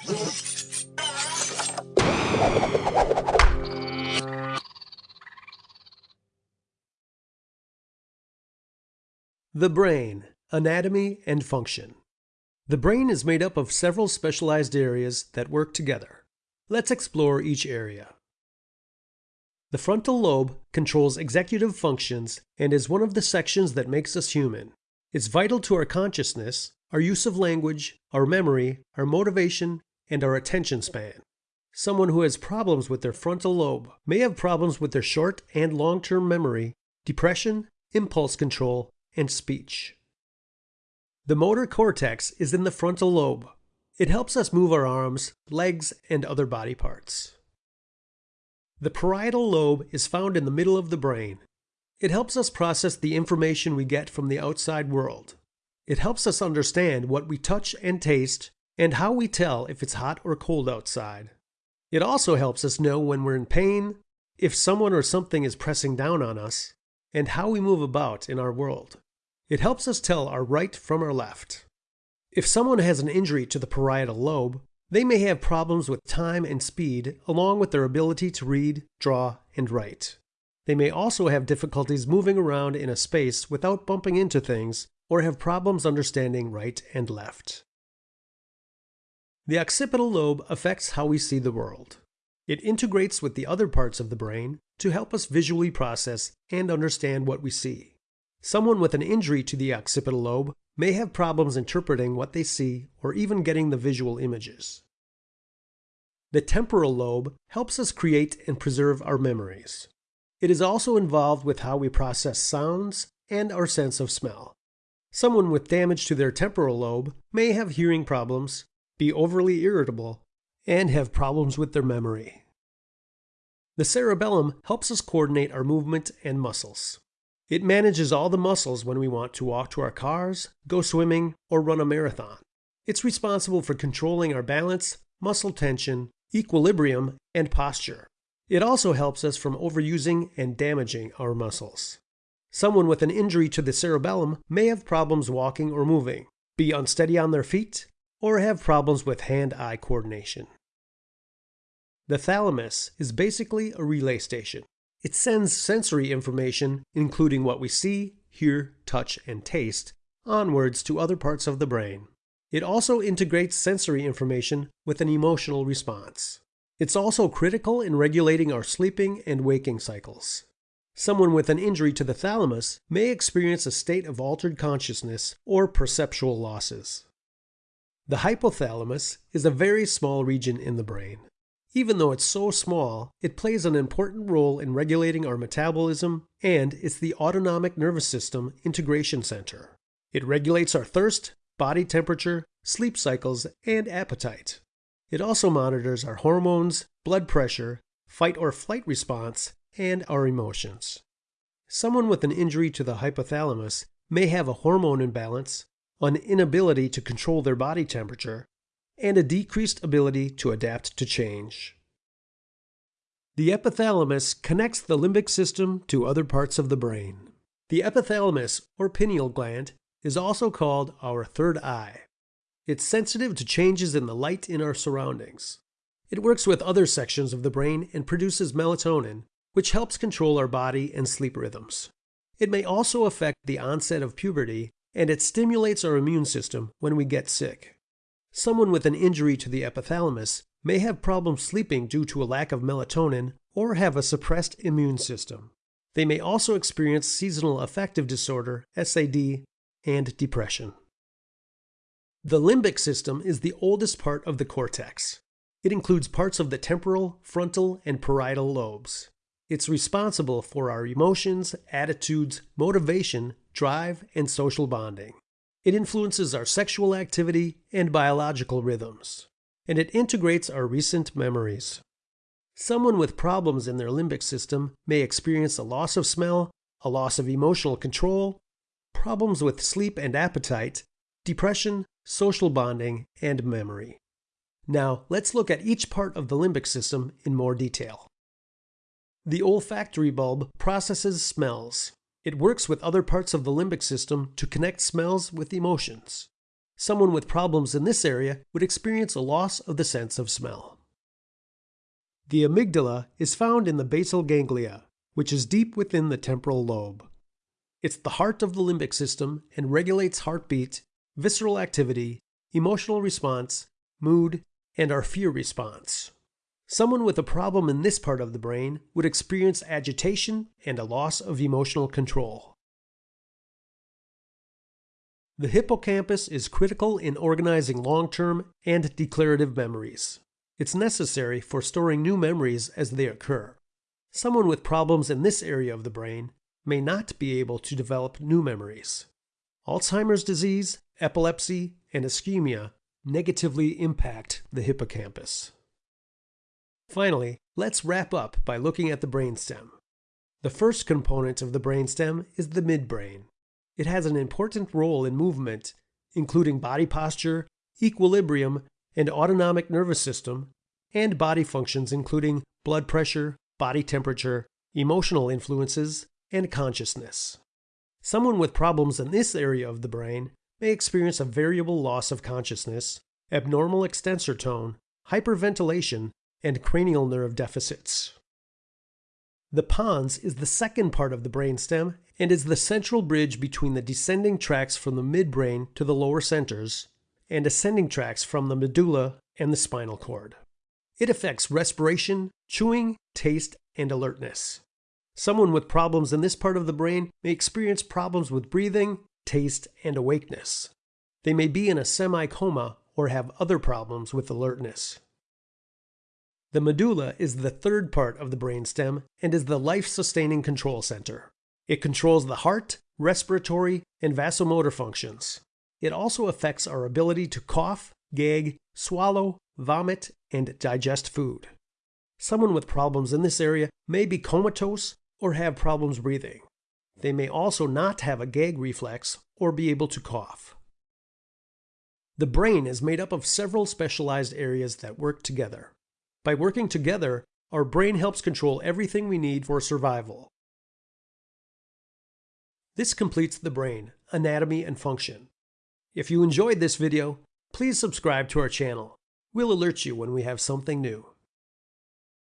The brain, anatomy and function. The brain is made up of several specialized areas that work together. Let's explore each area. The frontal lobe controls executive functions and is one of the sections that makes us human. It's vital to our consciousness, our use of language, our memory, our motivation, and our attention span. Someone who has problems with their frontal lobe may have problems with their short and long term memory, depression, impulse control, and speech. The motor cortex is in the frontal lobe. It helps us move our arms, legs, and other body parts. The parietal lobe is found in the middle of the brain. It helps us process the information we get from the outside world. It helps us understand what we touch and taste, and how we tell if it's hot or cold outside. It also helps us know when we're in pain, if someone or something is pressing down on us, and how we move about in our world. It helps us tell our right from our left. If someone has an injury to the parietal lobe, they may have problems with time and speed, along with their ability to read, draw, and write. They may also have difficulties moving around in a space without bumping into things, or have problems understanding right and left. The occipital lobe affects how we see the world. It integrates with the other parts of the brain to help us visually process and understand what we see. Someone with an injury to the occipital lobe may have problems interpreting what they see or even getting the visual images. The temporal lobe helps us create and preserve our memories. It is also involved with how we process sounds and our sense of smell. Someone with damage to their temporal lobe may have hearing problems, be overly irritable, and have problems with their memory. The cerebellum helps us coordinate our movement and muscles. It manages all the muscles when we want to walk to our cars, go swimming, or run a marathon. It's responsible for controlling our balance, muscle tension, equilibrium, and posture. It also helps us from overusing and damaging our muscles. Someone with an injury to the cerebellum may have problems walking or moving, be unsteady on their feet, or have problems with hand eye coordination. The thalamus is basically a relay station. It sends sensory information, including what we see, hear, touch, and taste, onwards to other parts of the brain. It also integrates sensory information with an emotional response. It's also critical in regulating our sleeping and waking cycles. Someone with an injury to the thalamus may experience a state of altered consciousness or perceptual losses. The hypothalamus is a very small region in the brain. Even though it's so small, it plays an important role in regulating our metabolism and it's the autonomic nervous system integration center. It regulates our thirst, body temperature, sleep cycles, and appetite. It also monitors our hormones, blood pressure, fight or flight response, and our emotions. Someone with an injury to the hypothalamus may have a hormone imbalance, an inability to control their body temperature, and a decreased ability to adapt to change. The epithalamus connects the limbic system to other parts of the brain. The epithalamus, or pineal gland, is also called our third eye. It's sensitive to changes in the light in our surroundings. It works with other sections of the brain and produces melatonin, which helps control our body and sleep rhythms. It may also affect the onset of puberty, and it stimulates our immune system when we get sick. Someone with an injury to the epithalamus may have problems sleeping due to a lack of melatonin or have a suppressed immune system. They may also experience seasonal affective disorder, SAD, and depression. The limbic system is the oldest part of the cortex. It includes parts of the temporal, frontal, and parietal lobes. It's responsible for our emotions, attitudes, motivation, drive, and social bonding. It influences our sexual activity and biological rhythms, and it integrates our recent memories. Someone with problems in their limbic system may experience a loss of smell, a loss of emotional control, problems with sleep and appetite, depression, social bonding, and memory. Now, let's look at each part of the limbic system in more detail. The olfactory bulb processes smells. It works with other parts of the limbic system to connect smells with emotions. Someone with problems in this area would experience a loss of the sense of smell. The amygdala is found in the basal ganglia, which is deep within the temporal lobe. It's the heart of the limbic system and regulates heartbeat, visceral activity, emotional response, mood, and our fear response. Someone with a problem in this part of the brain would experience agitation and a loss of emotional control. The hippocampus is critical in organizing long-term and declarative memories. It's necessary for storing new memories as they occur. Someone with problems in this area of the brain may not be able to develop new memories. Alzheimer's disease, epilepsy, and ischemia negatively impact the hippocampus. Finally, let's wrap up by looking at the brainstem. The first component of the brainstem is the midbrain. It has an important role in movement, including body posture, equilibrium, and autonomic nervous system, and body functions including blood pressure, body temperature, emotional influences, and consciousness. Someone with problems in this area of the brain may experience a variable loss of consciousness, abnormal extensor tone, hyperventilation, and cranial nerve deficits. The pons is the second part of the brainstem and is the central bridge between the descending tracts from the midbrain to the lower centers and ascending tracts from the medulla and the spinal cord. It affects respiration, chewing, taste, and alertness. Someone with problems in this part of the brain may experience problems with breathing, taste, and awakeness. They may be in a semi coma or have other problems with alertness. The medulla is the third part of the brainstem and is the life sustaining control center. It controls the heart, respiratory, and vasomotor functions. It also affects our ability to cough, gag, swallow, vomit, and digest food. Someone with problems in this area may be comatose or have problems breathing. They may also not have a gag reflex or be able to cough. The brain is made up of several specialized areas that work together. By working together, our brain helps control everything we need for survival. This completes the brain, anatomy, and function. If you enjoyed this video, please subscribe to our channel. We'll alert you when we have something new.